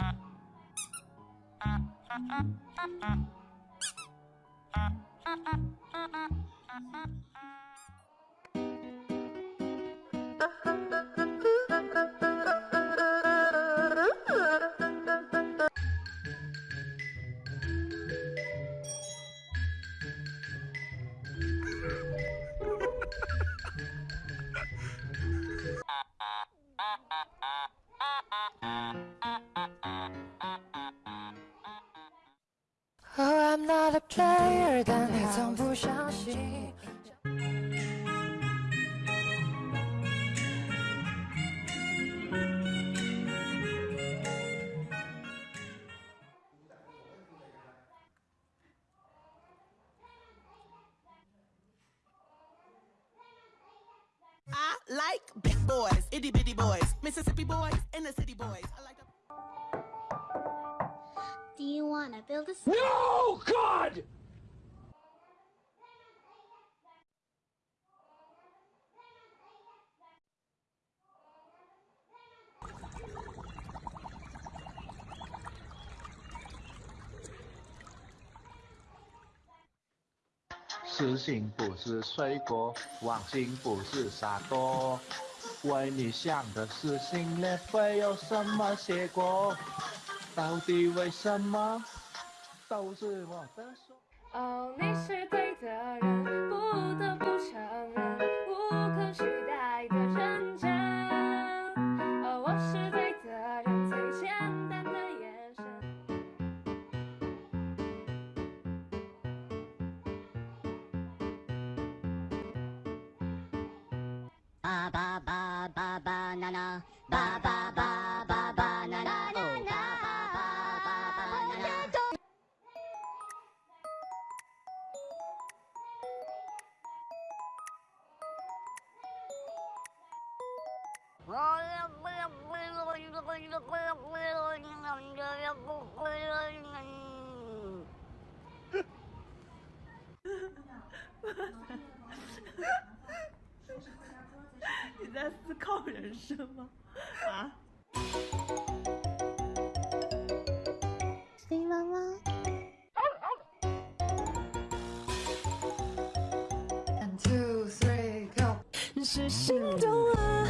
Thank you. Like big boys, itty bitty boys, Mississippi boys, and the city boys. I like the Do you want to build a s- No, God! 痴心不是水果，忘情不是傻瓜。为你想的撕心裂肺有什么结果？到底为什么都是我的错？哦，你是对的人，不得不承认，无可取 ba ba ba ba ba ba ba ba ba ba ba ba banana Oh, 你在思考人生吗？啊？对妈妈？One two three go。是心动了，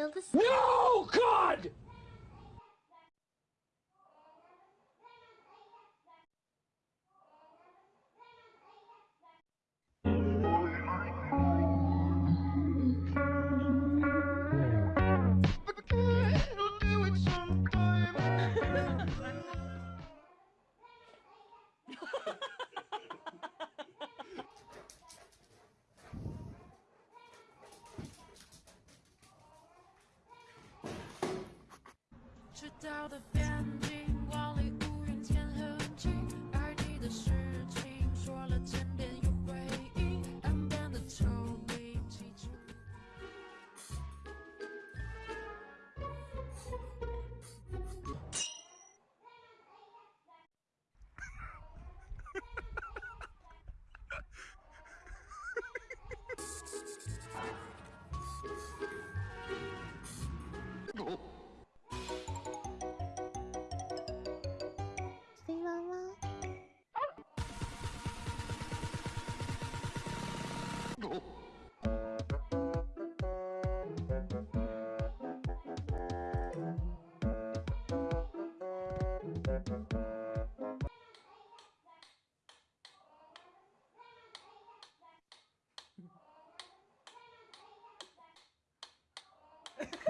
build a No, God! out of bounds.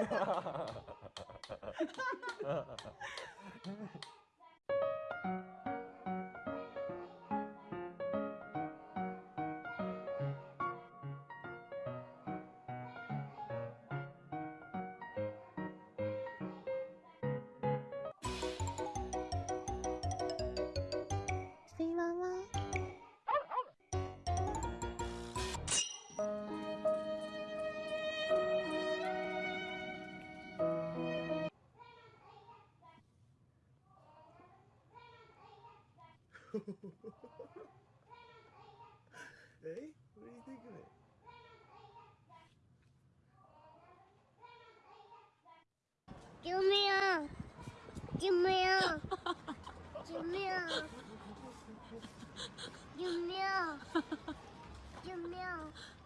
边境，万里无云天很近，爱你的事情说了千遍有回应，暗淡的透明，记住。对妈妈？ 对妈妈？ hey, what do you think of it? Give me a. Give me a. Give me a. Give me a. Give me a.